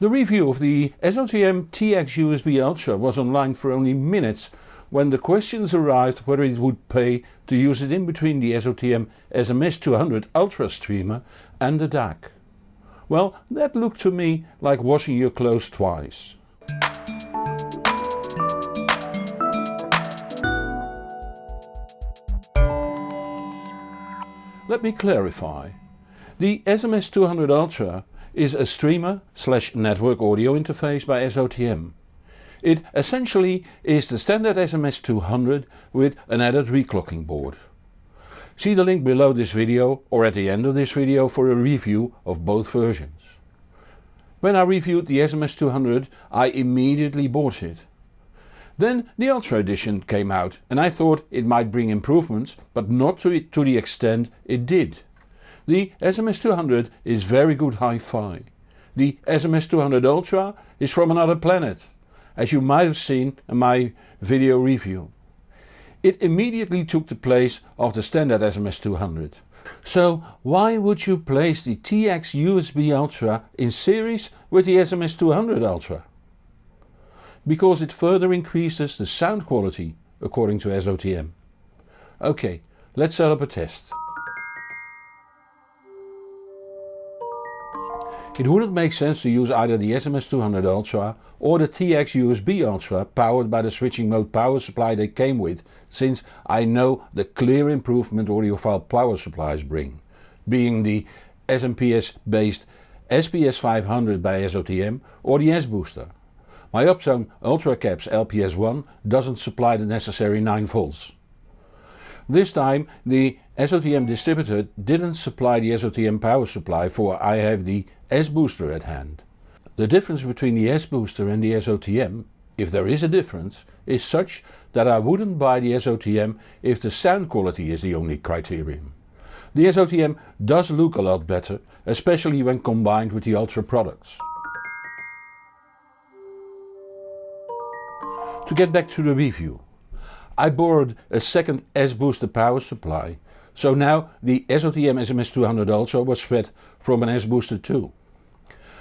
The review of the SOTM TX USB Ultra was online for only minutes when the questions arrived whether it would pay to use it in between the SOTM SMS200 Ultra streamer and the DAC. Well that looked to me like washing your clothes twice. Let me clarify. The SMS200 Ultra is a streamer slash network audio interface by SOTM. It essentially is the standard SMS200 with an added reclocking board. See the link below this video or at the end of this video for a review of both versions. When I reviewed the SMS200 I immediately bought it. Then the Ultra edition came out and I thought it might bring improvements but not to, to the extent it did. The SMS200 is very good hi-fi. The SMS200 Ultra is from another planet, as you might have seen in my video review. It immediately took the place of the standard SMS200. So why would you place the TX USB Ultra in series with the SMS200 Ultra? Because it further increases the sound quality according to SOTM. Ok, let's set up a test. It wouldn't make sense to use either the SMS200 Ultra or the TX USB Ultra powered by the switching mode power supply they came with since I know the clear improvement audiophile power supplies bring, being the SMPS based SPS 500 by SOTM or the S-Booster. My UpTone UltraCaps LPS1 doesn't supply the necessary 9 volts. This time the SOTM distributor didn't supply the SOTM power supply for I have the S-Booster at hand. The difference between the S-Booster and the SOTM, if there is a difference, is such that I wouldn't buy the SOTM if the sound quality is the only criterion. The SOTM does look a lot better, especially when combined with the Ultra products. To get back to the review. I borrowed a second S-Booster power supply, so now the SOTM SMS200 also was fed from an S-Booster too.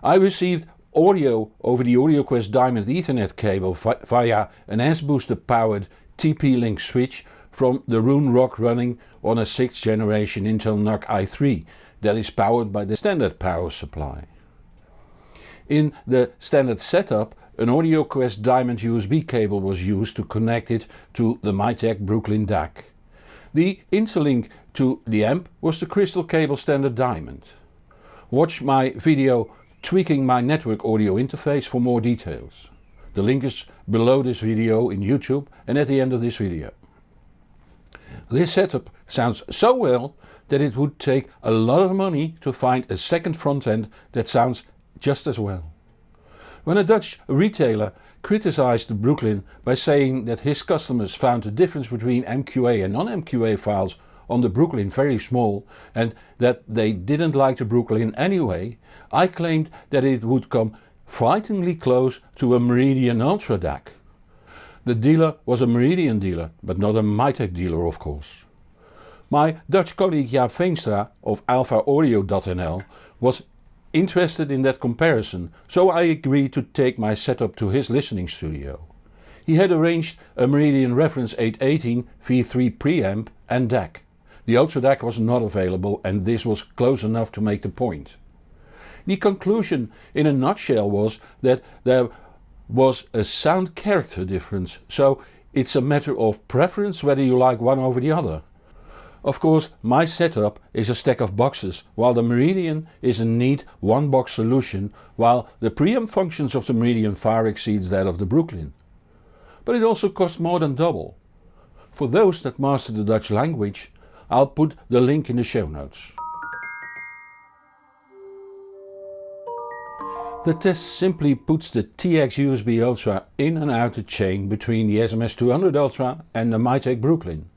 I received audio over the AudioQuest Diamond Ethernet cable via an S-Booster powered TP-Link switch from the Roon Rock running on a 6th generation Intel NUC i3 that is powered by the standard power supply. In the standard setup an AudioQuest Diamond USB cable was used to connect it to the Mytek Brooklyn DAC. The interlink to the amp was the Crystal Cable Standard Diamond. Watch my video tweaking my network audio interface for more details. The link is below this video in YouTube and at the end of this video. This setup sounds so well that it would take a lot of money to find a second front end that sounds just as well. When a Dutch retailer criticized the Brooklyn by saying that his customers found the difference between MQA and non-MQA files on the Brooklyn very small and that they didn't like the Brooklyn anyway, I claimed that it would come frighteningly close to a Meridian Ultra DAC. The dealer was a Meridian dealer, but not a Mytek dealer of course. My Dutch colleague Jaap Veenstra of alphaaudio.nl was interested in that comparison, so I agreed to take my setup to his listening studio. He had arranged a Meridian Reference 818 V3 preamp and DAC. The Ultra DAC was not available and this was close enough to make the point. The conclusion in a nutshell was that there was a sound character difference, so it's a matter of preference whether you like one over the other. Of course my setup is a stack of boxes while the Meridian is a neat one box solution while the preamp functions of the Meridian far exceeds that of the Brooklyn. But it also costs more than double. For those that master the Dutch language I'll put the link in the show notes. The test simply puts the TX USB Ultra in and out the chain between the SMS200 Ultra and the Mytek Brooklyn.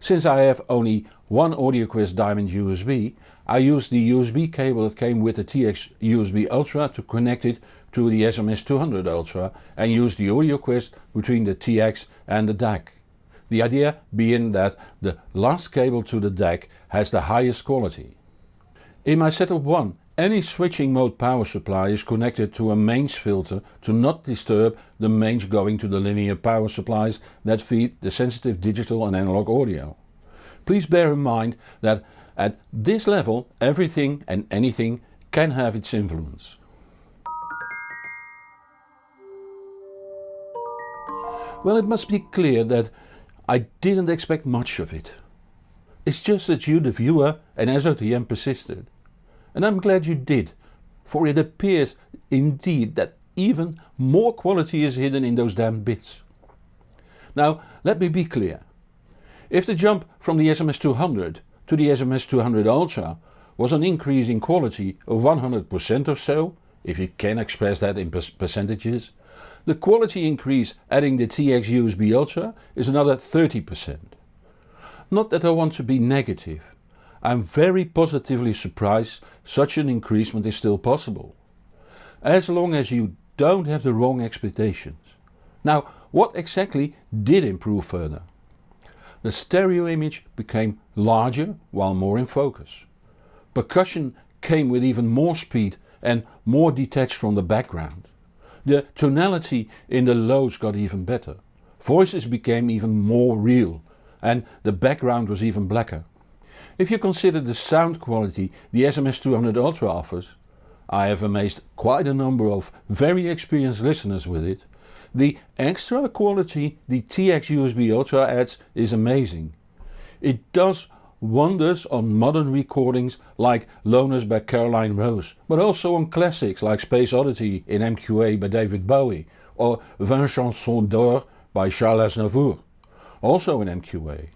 Since I have only one AudioQuest Diamond USB, I used the USB cable that came with the TX USB Ultra to connect it to the SMS200 Ultra and use the AudioQuest between the TX and the DAC. The idea being that the last cable to the DAC has the highest quality. In my setup 1 Any switching mode power supply is connected to a mains filter to not disturb the mains going to the linear power supplies that feed the sensitive digital and analog audio. Please bear in mind that at this level everything and anything can have its influence. Well it must be clear that I didn't expect much of it. It's just that you the viewer and SOTM persisted. And I'm glad you did, for it appears indeed that even more quality is hidden in those damn bits. Now let me be clear. If the jump from the SMS200 to the SMS200 Ultra was an increase in quality of 100% or so, if you can express that in percentages, the quality increase adding the TX USB Ultra is another 30%. Not that I want to be negative, I'm very positively surprised such an increasement is still possible. As long as you don't have the wrong expectations. Now what exactly did improve further? The stereo image became larger while more in focus. Percussion came with even more speed and more detached from the background. The tonality in the lows got even better. Voices became even more real and the background was even blacker. If you consider the sound quality the SMS200 Ultra offers, I have amazed quite a number of very experienced listeners with it, the extra quality the TX USB Ultra adds is amazing. It does wonders on modern recordings like Loners by Caroline Rose, but also on classics like Space Oddity in MQA by David Bowie or Vingt chansons d'or by Charles Aznavour, also in MQA.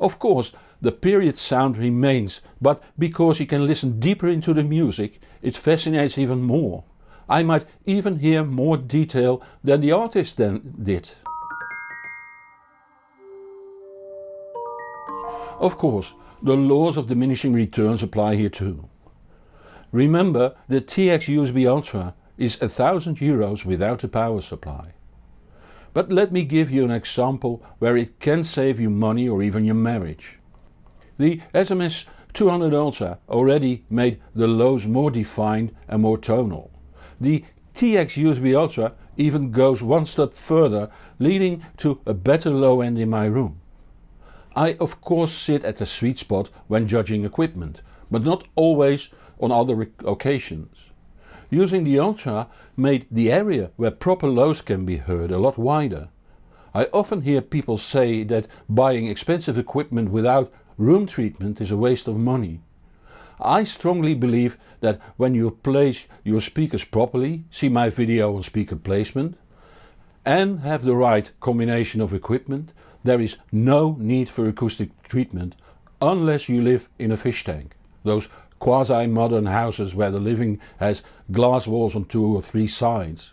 Of course the period sound remains, but because you can listen deeper into the music it fascinates even more. I might even hear more detail than the artist then did. Of course the laws of diminishing returns apply here too. Remember the TX USB Ultra is 1000 euros without a power supply. But let me give you an example where it can save you money or even your marriage. The SMS 200 Ultra already made the lows more defined and more tonal. The TX USB Ultra even goes one step further leading to a better low end in my room. I of course sit at the sweet spot when judging equipment, but not always on other occasions. Using the Ultra made the area where proper lows can be heard a lot wider. I often hear people say that buying expensive equipment without room treatment is a waste of money. I strongly believe that when you place your speakers properly, see my video on speaker placement, and have the right combination of equipment, there is no need for acoustic treatment unless you live in a fish tank. Those quasi-modern houses where the living has glass walls on two or three sides.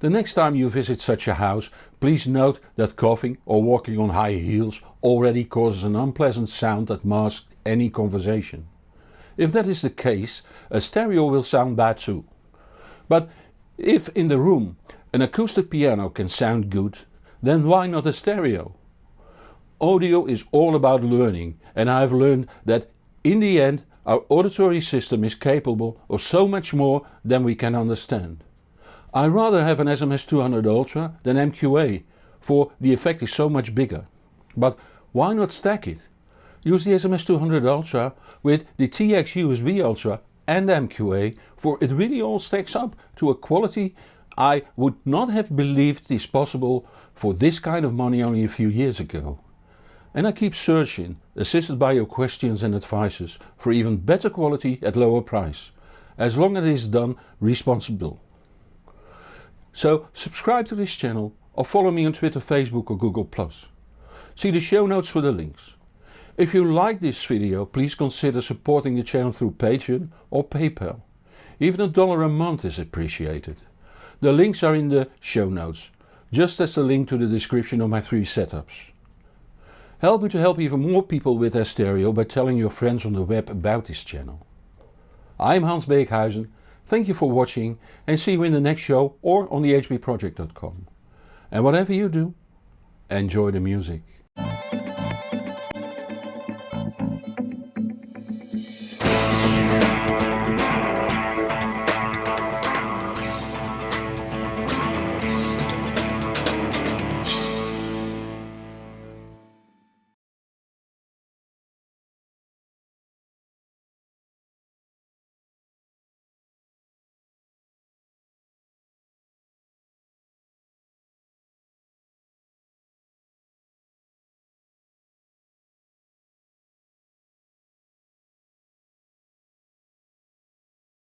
The next time you visit such a house please note that coughing or walking on high heels already causes an unpleasant sound that masks any conversation. If that is the case a stereo will sound bad too. But if in the room an acoustic piano can sound good then why not a stereo? Audio is all about learning and I have learned that in the end our auditory system is capable of so much more than we can understand. I rather have an SMS200 Ultra than MQA for the effect is so much bigger. But why not stack it? Use the SMS200 Ultra with the TX USB Ultra and MQA for it really all stacks up to a quality I would not have believed is possible for this kind of money only a few years ago. And I keep searching, assisted by your questions and advices, for even better quality at lower price, as long as it is done responsible. So subscribe to this channel or follow me on Twitter, Facebook or Google+. See the show notes for the links. If you like this video please consider supporting the channel through Patreon or PayPal. Even a dollar a month is appreciated. The links are in the show notes, just as the link to the description of my three setups. Help me to help even more people with their stereo by telling your friends on the web about this channel. I'm Hans Beekhuizen, thank you for watching and see you in the next show or on thehbproject.com. And whatever you do, enjoy the music.